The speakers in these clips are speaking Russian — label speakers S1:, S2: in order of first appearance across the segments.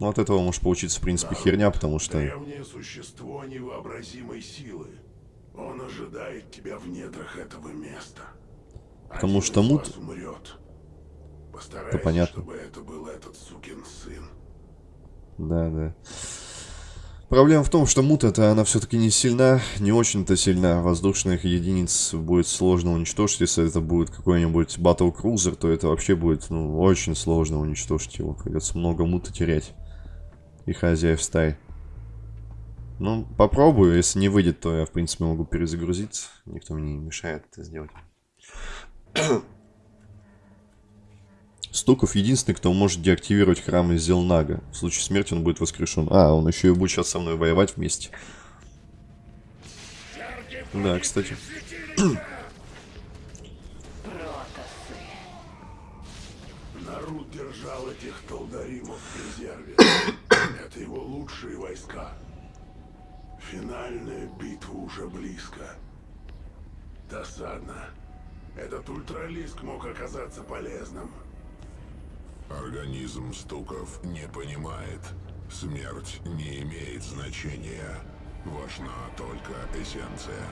S1: Ну, от этого может получиться, в принципе, херня, потому что...
S2: Древнее существо невообразимой силы. Он ожидает тебя в недрах этого места.
S1: Потому
S2: Один
S1: что мут-
S2: умрет. Постарайся,
S1: понятно.
S2: чтобы это был этот сукин сын.
S1: Да, да. Проблема в том, что мута-то она все-таки не сильна, не очень-то сильна. Воздушных единиц будет сложно уничтожить. Если это будет какой-нибудь Battle Cruiser, то это вообще будет, ну, очень сложно уничтожить его. Придется много мута терять. И хозяев стай. Ну, попробую. Если не выйдет, то я, в принципе, могу перезагрузиться. Никто мне не мешает это сделать. Стуков единственный, кто может деактивировать храм из Зелнага. В случае смерти он будет воскрешен. А, он еще и будет сейчас со мной воевать вместе. Да, кстати.
S2: Народ держал этих толдаримов в резерве. Это его лучшие войска. Финальная битва уже близко. Досадно. Этот ультралиск мог оказаться полезным.
S3: Организм Стуков не понимает. Смерть не имеет значения. Важна только эссенция.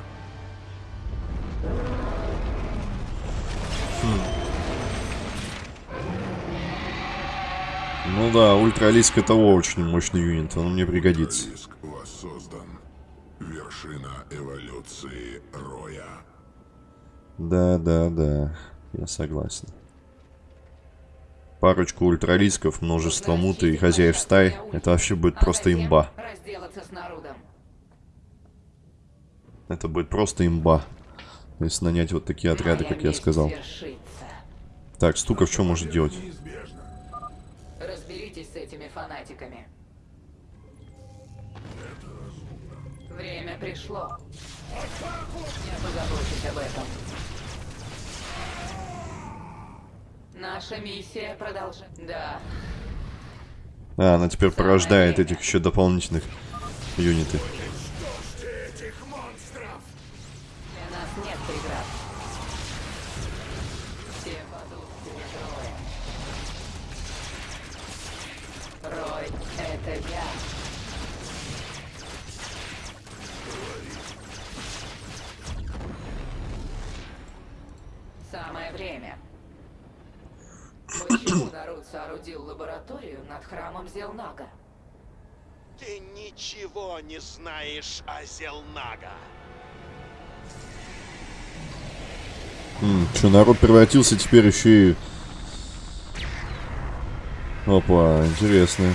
S1: Ну да, ультралиск это очень мощный юнит, он мне пригодится.
S3: Риск воссоздан. Вершина эволюции Роя.
S1: Да, да, да, я согласен. Парочку ультралисков, множество муты и хозяев стай, это вообще будет
S4: А
S1: просто имба.
S4: Разделаться с народом.
S1: Это будет просто имба. Если нанять вот такие отряды, как я сказал. Так, Стуков что может делать?
S4: Фанатиками. Время пришло. Я позабочусь об этом. Наша миссия продолжает. Да,
S1: А, она теперь порождает этих еще дополнительных юниты.
S5: Ничего не знаешь о Зелнага.
S1: что, народ превратился теперь еще и... Опа, интересно.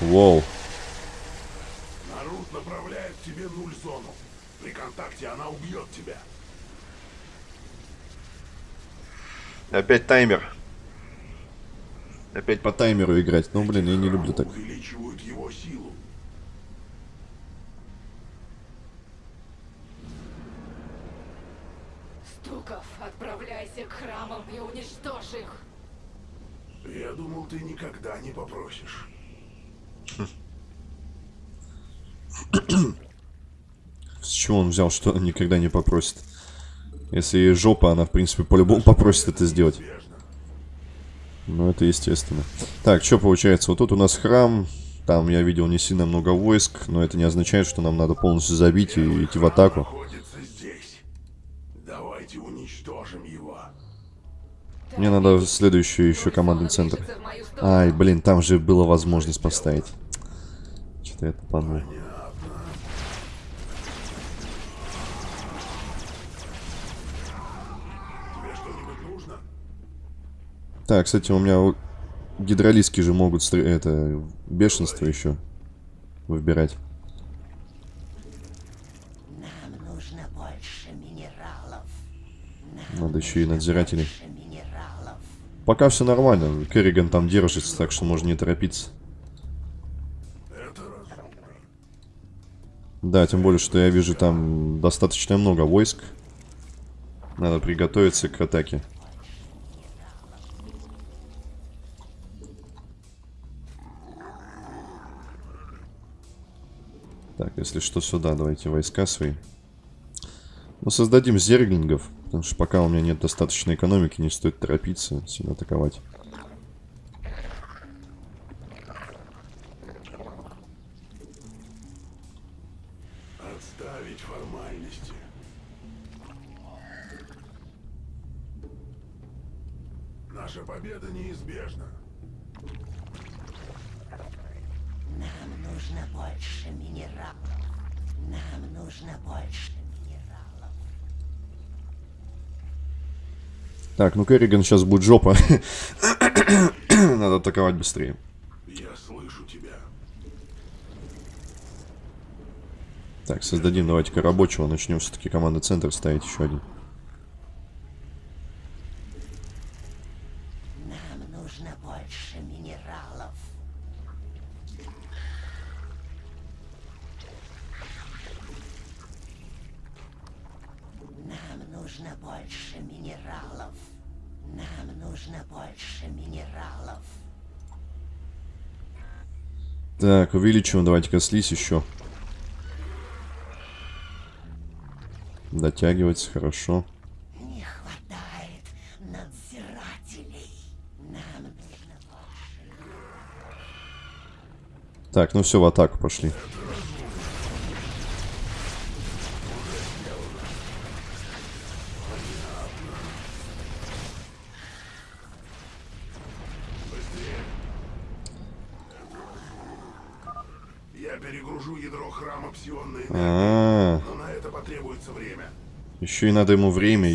S1: Воу.
S2: Народ направляет тебе нуль зону. При контакте она убьет тебя.
S1: Опять таймер. Опять по таймеру играть. Ну, блин, я не люблю так.
S2: Увеличивают его силу.
S4: Стуков, отправляйся к храмам и уничтожь их.
S2: Я думал, ты никогда не попросишь.
S1: С чего он взял, что никогда не попросит? Если ей жопа, она, в принципе, по-любому попросит это сделать. Ну, это естественно. Так, что получается? Вот тут у нас храм. Там я видел не сильно много войск, но это не означает, что нам надо полностью забить и идти в атаку.
S2: Давайте уничтожим его.
S1: Мне надо следующий еще командный центр.
S4: В.
S1: Ай, блин, там же была возможность поставить. Что-то я тупанул.
S2: Тебе что-нибудь нужно?
S1: Так, кстати, у меня гидролиски же могут стр- это бешенство еще выбирать.
S6: Нам нужно больше минералов.
S1: Надо еще и надзирателей. Пока все нормально. Керриган там держится, так что можно не торопиться. Да, тем более, что я вижу там достаточно много войск. Надо приготовиться к атаке. Так, если что, сюда давайте войска свои. Ну, создадим зерглингов, потому что пока у меня нет достаточной экономики, не стоит торопиться сильно атаковать. Так, ну Керриган сейчас будет жопа. Надо атаковать быстрее.
S2: Я слышу тебя.
S1: Так, создадим давайте-ка рабочего. Начнем все-таки команды центр ставить еще один.
S6: Нам нужно больше минералов. Нам нужно больше минералов. Нам нужно больше минералов.
S1: Так, увеличиваем давайте-ка слизь еще. Дотягивается, хорошо.
S6: Не хватает надзирателей. Нам нужно больше.
S1: Так, ну все, в атаку пошли.
S2: Я перегружу ядро храма псионной энергии,
S1: А,
S2: но на это потребуется время.
S1: еще и надо ему время,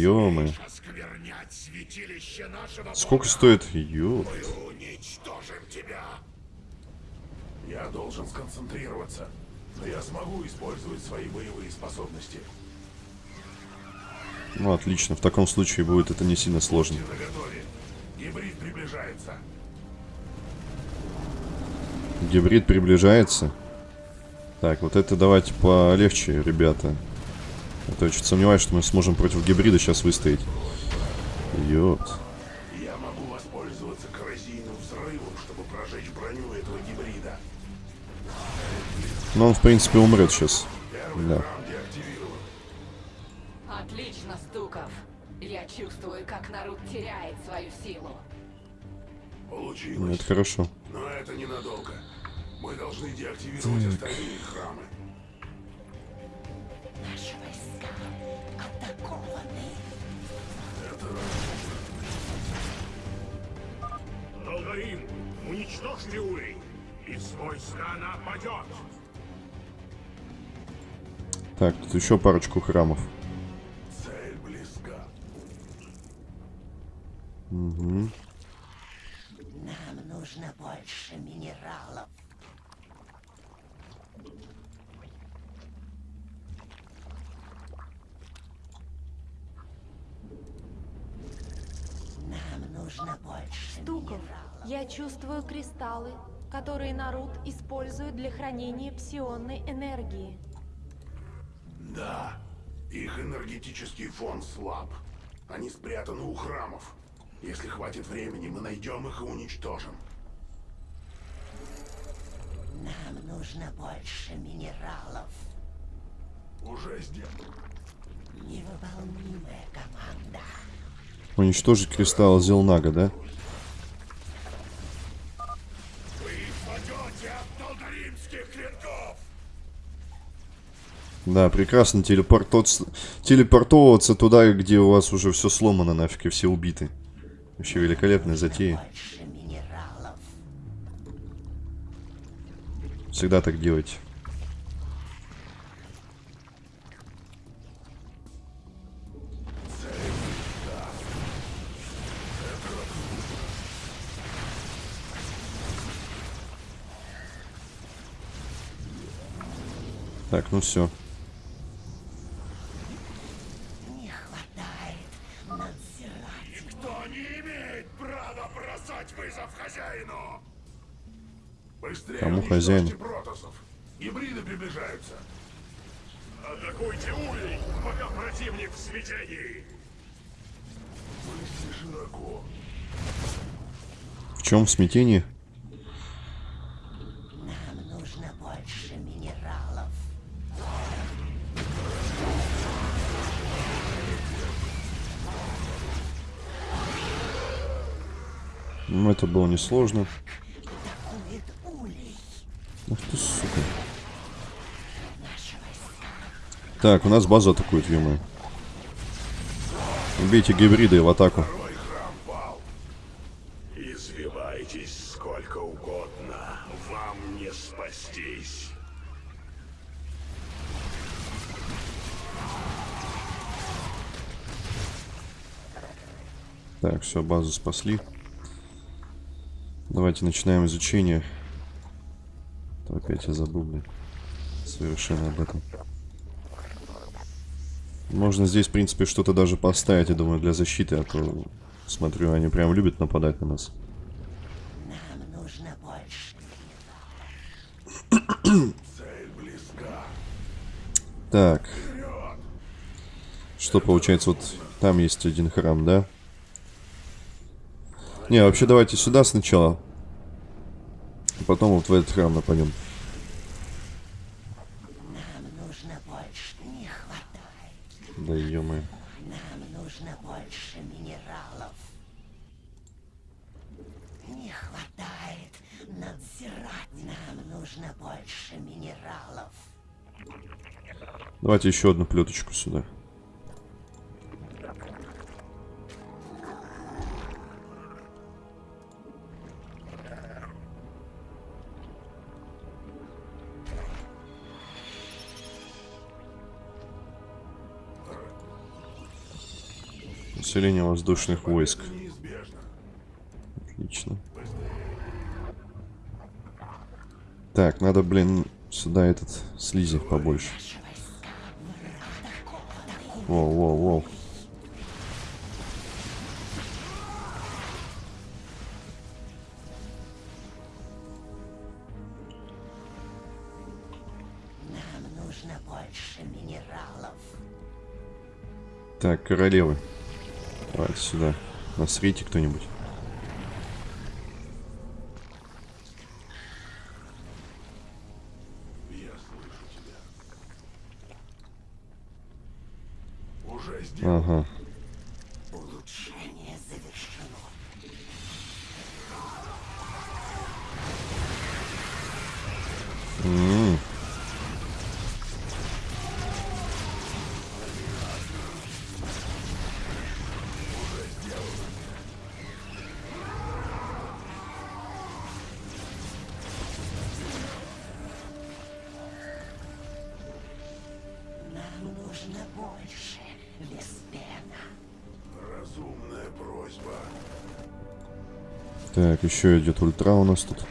S3: нашего
S1: Сколько стоит? Ё.
S3: уничтожим тебя.
S2: Я должен сконцентрироваться, но я смогу использовать свои боевые способности.
S1: Ну, отлично. В таком случае будет это не сильно сложно.
S2: Гибрид приближается.
S1: Гибрид приближается. Так, вот это давайте полегче, ребята. А то я чуть сомневаюсь, что мы сможем против гибрида сейчас выстоять. Ёт.
S2: Я могу воспользоваться коррозийным взрывом, чтобы прожечь броню этого гибрида.
S1: Но он, в принципе, умрет сейчас.
S2: Первый
S1: Да.
S4: Отлично, Стуков. Я чувствую, как народ теряет свою силу.
S1: Ну,
S2: Получилось.
S1: это хорошо.
S2: Но это ненадолго. Мы должны деактивировать остальные храмы.
S6: Наши войска атакованы.
S2: Это
S7: Долгорим, уничтожьте Улей, и с войска нападет.
S1: Так, тут еще парочку храмов.
S2: цель близка.
S6: Нам нужно больше минералов. Нам нужно больше
S8: Стуков,
S6: минералов.
S8: Я чувствую кристаллы, которые Нарут использует для хранения псионной энергии.
S2: Да, их энергетический фон слаб. Они спрятаны у храмов. Если хватит времени, мы найдем их и уничтожим.
S6: Нам нужно больше минералов.
S2: Уже сделано.
S6: Невыполнимая команда.
S1: Уничтожить кристалл Зелнага, да? Да, прекрасно телепортоваться, туда, где у вас уже все сломано нафиг и все убиты. Вообще великолепная затея. Всегда так делайте. Так, ну все. Хозяин?
S2: Гибриды приближаются.
S7: Атакуйте Улей, пока противник в смятении.
S2: Мысли широко.
S1: В чем смятение?
S6: Нам нужно больше минералов.
S1: Ну, это было несложно.
S6: Атакует
S1: Так, у нас базу атакует, ё Убейте гибриды в атаку.
S2: Второй храм пал.
S7: Извивайтесь сколько угодно, вам не спастись.
S1: Так, все, базу спасли. Давайте начинаем изучение. То опять я забыл, блин. Совершенно об этом. Можно здесь, в принципе, что-то даже поставить, я думаю, для защиты, а то, смотрю, они прям любят нападать на нас.
S6: Нам нужно больше.
S1: Так. Что получается, вот там есть один храм, да? Не, вообще давайте сюда сначала. Потом вот в этот храм нападем.
S6: Нам нужно больше. Не хватает.
S1: Да ё
S6: Нам нужно больше минералов. Не хватает надзирать. Нам нужно больше минералов.
S1: Давайте еще одну плеточку сюда. Усиление воздушных войск. Отлично. Так, надо, блин, сюда этот слизи побольше. Воу, воу, воу. Так, королевы. Давайте сюда. Насрите кто-нибудь. Еще идет ультра у нас тут.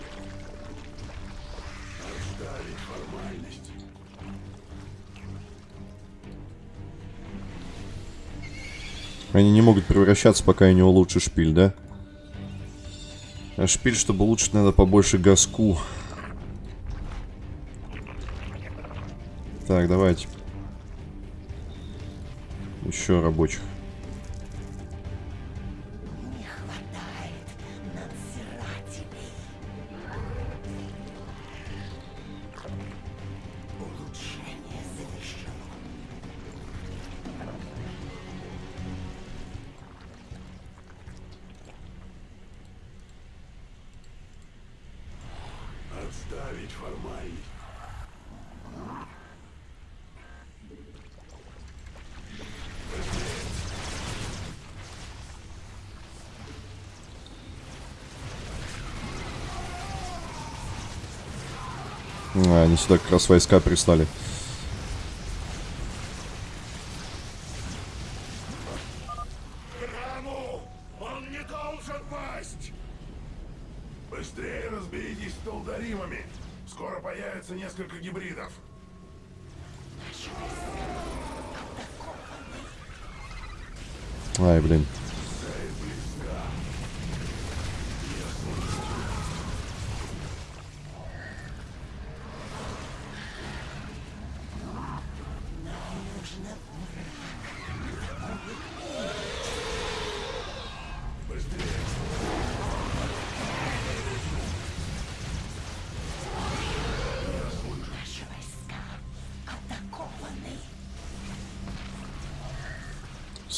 S1: Они не могут превращаться, пока я не улучшу шпиль, да? А шпиль, чтобы улучшить, надо побольше газку. Так, давайте. Еще рабочих. Они сюда как раз войска прислали.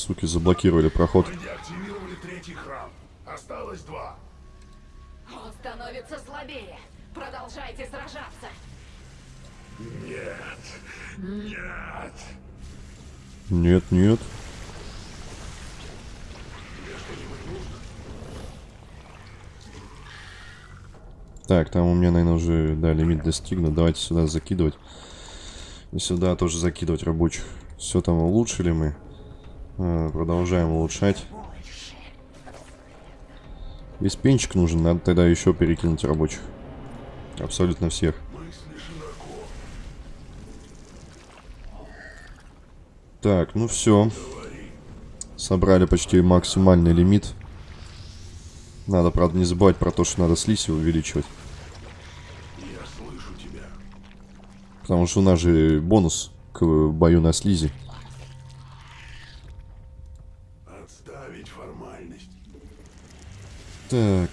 S1: Суки, заблокировали проход.
S2: Мы деактивировали третий храм. Осталось два.
S4: Он становится слабее. Продолжайте сражаться.
S7: Нет! Нет!
S1: Нет, нет. Так, там у меня, наверное, уже, да, лимит достигнут. Давайте сюда закидывать. И сюда тоже закидывать рабочих. Все там улучшили мы. А, продолжаем улучшать. Весь пенчик нужен, надо тогда еще перекинуть рабочих. Абсолютно всех. Так, ну все. Собрали почти максимальный лимит. Надо, правда, не забывать про то, что надо слизь увеличивать. Потому что у нас же бонус к бою на слизи.
S2: Отставить формальность.
S1: Так,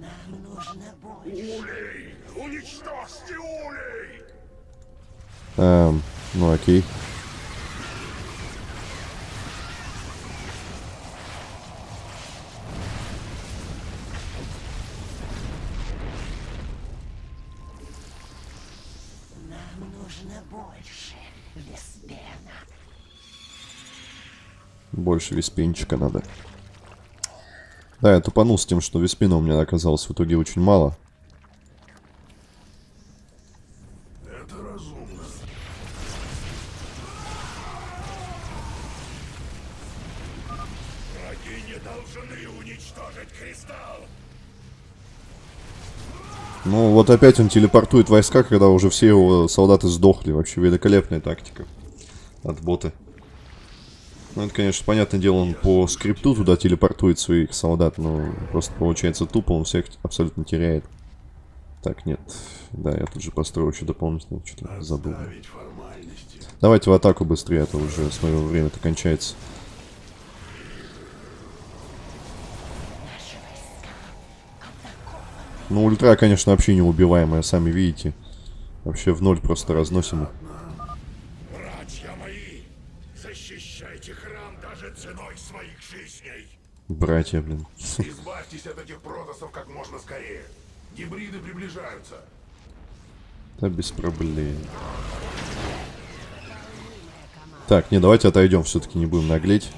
S6: Нам нужно больше.
S7: Улей! Уничтожьте улей!
S1: эм, ну окей.
S6: Больше
S1: виспенчика надо. Да, я тупанул с тем, что виспина у меня оказалось в итоге очень мало.
S2: Это разумно.
S7: Враги не должны уничтожить кристалл!
S1: Ну, вот опять он телепортует войска, когда уже все его солдаты сдохли. Вообще великолепная тактика от бота. Ну, это, конечно, понятное дело, он по скрипту туда телепортует своих солдат, но просто получается тупо, он всех абсолютно теряет. Так, нет. Да, я тут же построю еще дополнительно, что-то забыл. Давайте в атаку быстрее, а то уже, смотрю, время-то кончается. Ну, ультра, конечно, вообще неубиваемая, сами видите. Вообще в ноль просто разносим. их.
S7: Братья мои! Защищайте храм даже ценой своих жизней!
S1: Братья, блин.
S2: Избавьтесь от этих протасов как можно скорее. Гибриды приближаются.
S1: Да без проблем. Так, не, давайте отойдем, все-таки не будем наглеть.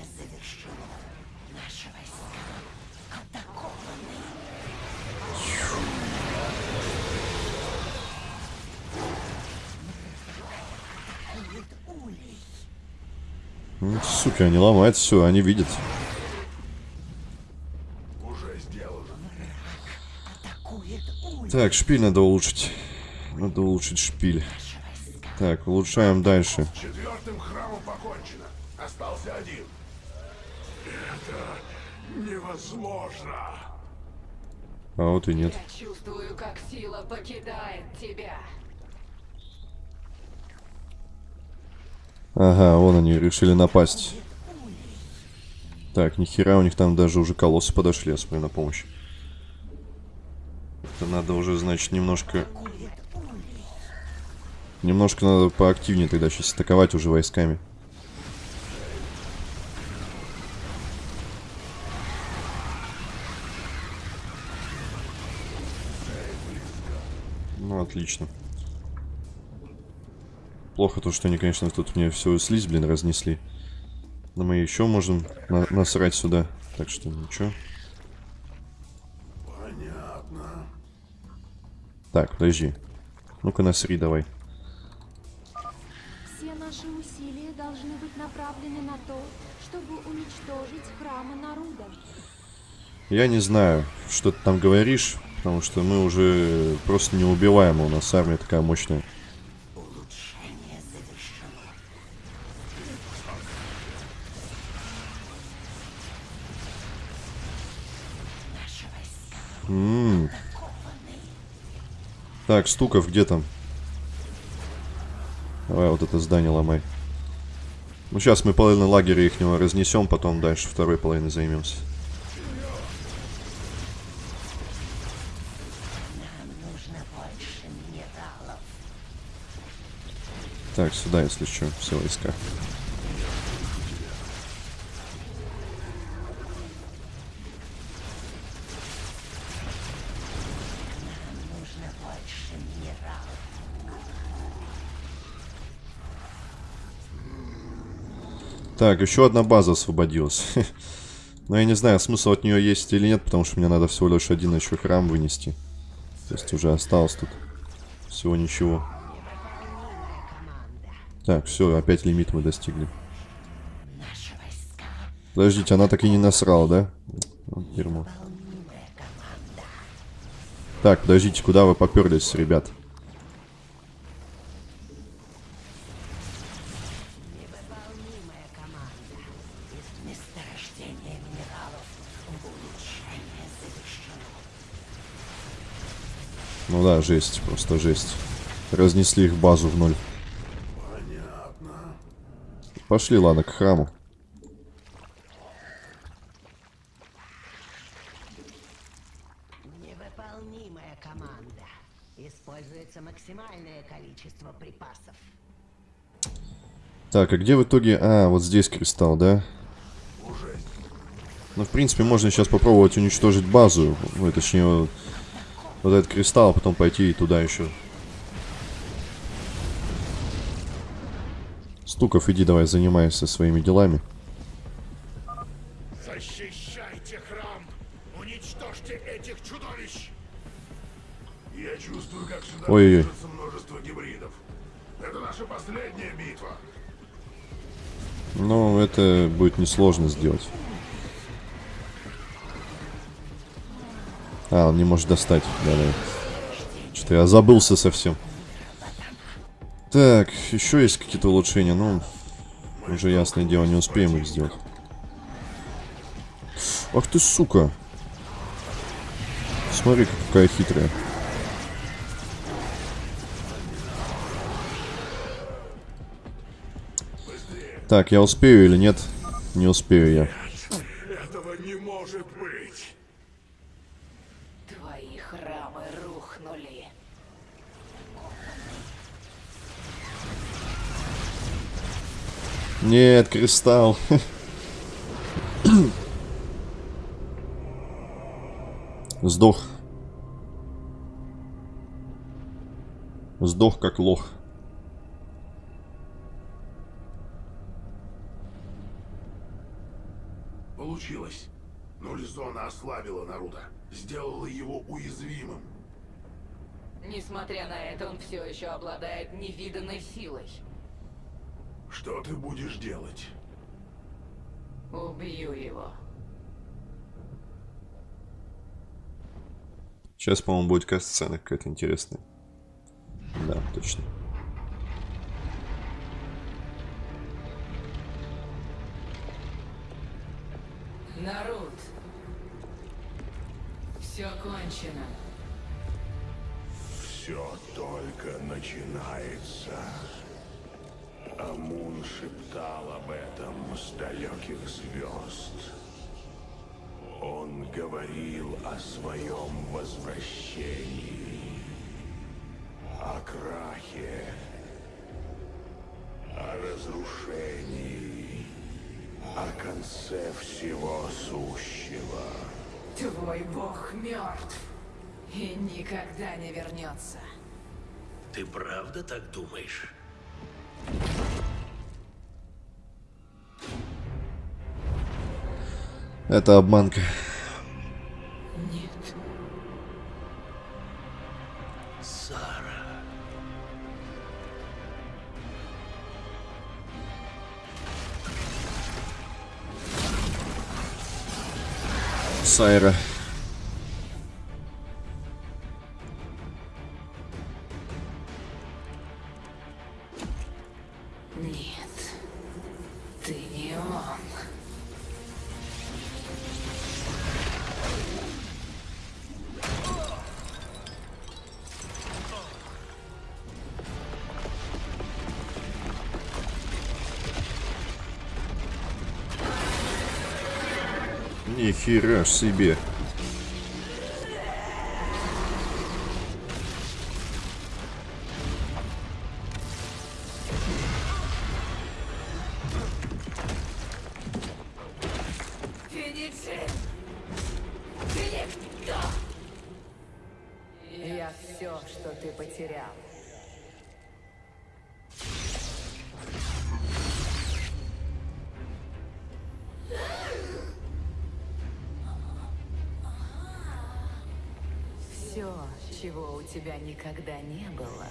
S1: Ну, суки, они ломают все, они видят.
S2: Уже сделано.
S6: Атакует улей.
S1: Так, шпиль надо улучшить. Надо улучшить шпиль. Так, улучшаем дальше.
S2: Четвертым храмом покончено. Остался один.
S7: Невозможно!
S1: А вот и нет.
S4: Я чувствую, как сила покидает тебя.
S1: Ага, вон они решили напасть. Так, нихера у них там даже уже колоссы подошли, я смотрю, на помощь. Это надо уже, значит, немножко... Немножко надо поактивнее тогда сейчас атаковать уже войсками. Ну, отлично. Плохо то, что они, конечно, тут мне всю слизь, блин, разнесли. Но мы еще можем на- насрать сюда. Так что ничего. Так, подожди. Ну-ка, насри давай.
S8: Все наши усилия должны быть направлены на то, чтобы уничтожить храмы Наруда.
S1: Я не знаю, что ты там говоришь, потому что мы уже просто неубиваемы. У нас армия такая мощная. Так, Стуков, где там? Давай вот это здание ломай. Ну, сейчас мы половину лагеря ихнего разнесем, потом дальше второй половиной займемся. Так, сюда, если что, все войска.
S6: Нам нужно больше минералов.
S1: Так, еще одна база освободилась. Но я не знаю, смысл от нее есть или нет, потому что мне надо всего лишь один еще храм вынести. То есть уже осталось тут всего ничего. Так, все, опять лимит мы достигли. Подождите, она так и не насрала, да? Вот дерьмо. Так, подождите, куда вы поперлись, ребят?
S9: невыполнимая команда. Из месторождения минералов улучшение завершено.
S1: Ну да, жесть, просто жесть. Разнесли их базу в ноль.
S2: Понятно.
S1: Пошли, ладно, к храму.
S9: Невыполнимая команда. Используется максимальное количество припасов.
S1: Так, а где в итоге... А, вот здесь кристалл, да? Ну, в принципе, можно сейчас попробовать уничтожить базу. Ну, точнее, вот, этот кристалл, а потом пойти и туда еще. Стуков, иди давай, занимайся своими делами.
S3: Защищайте храм! Уничтожьте этих чудовищ!
S2: Я чувствую, как сюда
S1: Ой-ой-ой.
S2: движется множество гибридов. Это наша последняя битва.
S1: Ну, это будет несложно сделать. А, он не может достать. Да-да. Что-то я забылся совсем. Так, еще есть какие-то улучшения, ну, уже ясное дело, не успеем их сделать. Ах ты, сука. Смотри, какая хитрая. Так, я успею или нет? Не успею я.
S3: Этого не может быть!
S4: Твои храмы рухнули.
S1: Нет, кристалл. Сдох. Сдох как лох.
S2: Получилось. Нуль зона ослабила Наруто. Сделала его уязвимым.
S4: Несмотря на это, он все еще обладает невиданной силой.
S2: Что ты будешь делать?
S4: Убью его.
S1: Сейчас, по-моему, будет касцена какая-то интересная. Да, точно.
S4: Народ. Все кончено.
S3: Все только начинается. Амун шептал об этом с далеких звезд. Он говорил о своем возвращении, о крахе, о разрушении, о конце всего сущего.
S4: Твой бог мертв и никогда не вернется.
S10: Ты правда так думаешь?
S1: Это обманка.
S4: Нет.
S10: Сара.
S1: Сайра.
S4: Нет.
S1: Нихера себе.
S4: Все, чего у тебя никогда не было.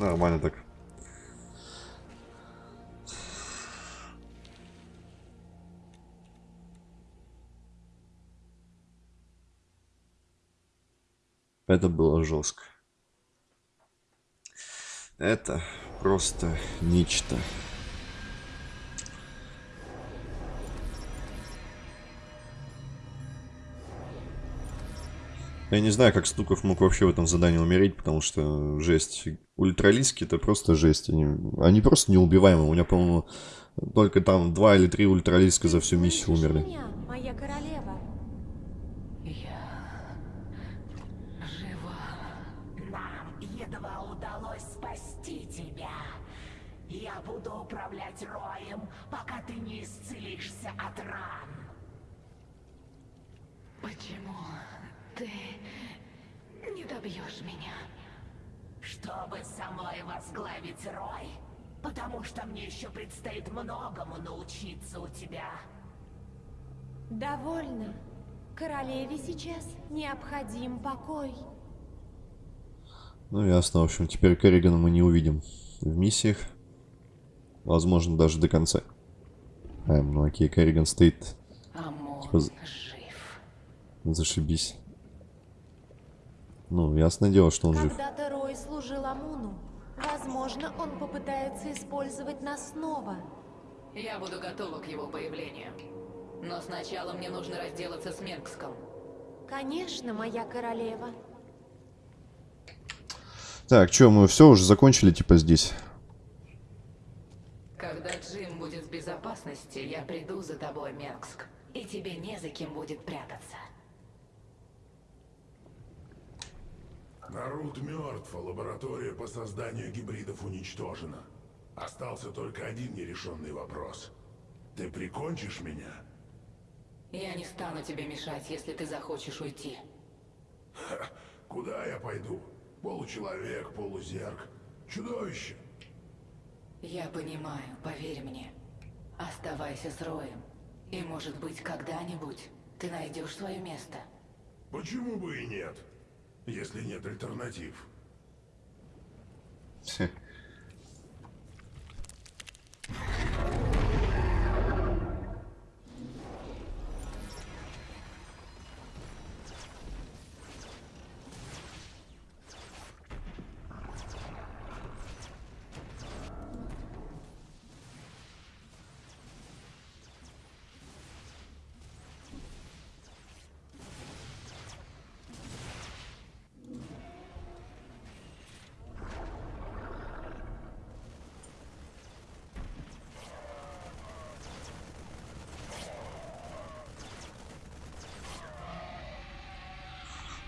S1: Нормально так. Это было жестко. Это просто нечто. Я не знаю, как Стуков мог вообще в этом задании умереть, потому что жесть. Ультралиски это просто жесть. Они, они просто неубиваемы. У меня, по-моему, только там два или три ультралиска за всю миссию умерли.
S8: меня, моя королева?
S4: Я жива.
S6: Нам едва удалось спасти тебя. Я буду управлять роем, пока ты не исцелишься от ран.
S4: Почему ты не добьешь меня?
S6: Чтобы самой возглавить рой. Потому что мне еще предстоит многому научиться у тебя.
S8: Довольно. Королеве сейчас необходим покой.
S1: Ну ясно, в общем, теперь Керригана мы не увидим в миссиях. Возможно, даже до конца. Эм, ну окей, Керриган стоит.
S4: Амон
S1: Типа
S4: жив.
S1: Зашибись. Ну, ясное дело, что он жив.
S8: Когда-то Рой служил Амуну. Возможно, он попытается использовать нас снова.
S4: Я буду готова к его появлению. Но сначала мне нужно разделаться с Менгском.
S8: Конечно, моя королева.
S1: Так, что, мы все уже закончили, типа, здесь?
S4: Когда Джим будет в безопасности, я приду за тобой, Менгск. И тебе не за кем будет прятаться.
S2: Нарут мертв, а лаборатория по созданию гибридов уничтожена. Остался только один нерешенный вопрос. Ты прикончишь меня?
S4: Я не стану тебе мешать, если ты захочешь уйти.
S2: Куда я пойду? Получеловек, полузерк. Чудовище.
S4: Я понимаю, поверь мне. Оставайся с Роем. И, может быть, когда-нибудь ты найдешь свое место.
S2: Почему бы и нет? Если нет альтернатив.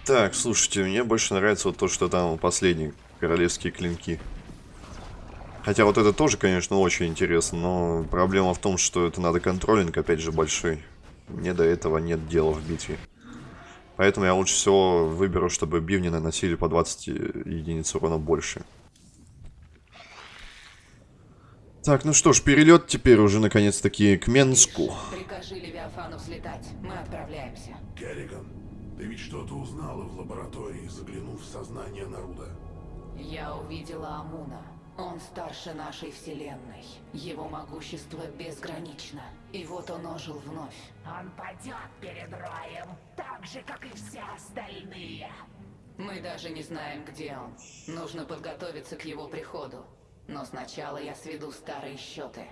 S1: Так, слушайте, мне больше нравится вот то, что там последние королевские клинки. Хотя вот это тоже, конечно, очень интересно, но проблема в том, что это надо контролинг, опять же, большой. Мне до этого нет дела в битве. Поэтому я лучше всего выберу, чтобы бивни наносили по 20 единиц урона больше. Так, ну что ж, перелет теперь уже наконец-таки к Менску.
S4: Прикажи Левиафану взлетать. Мы отправляемся.
S2: Керриган, ты ведь что-то узнала в лаборатории, заглянув в сознание Наруда?
S4: Я увидела Амуна. Он старше нашей вселенной. Его могущество безгранично. И вот он ожил вновь.
S6: Он падет перед роем, так же, как и все остальные.
S4: Мы даже не знаем, где он. Нужно подготовиться к его приходу. Но сначала я сведу старые счеты.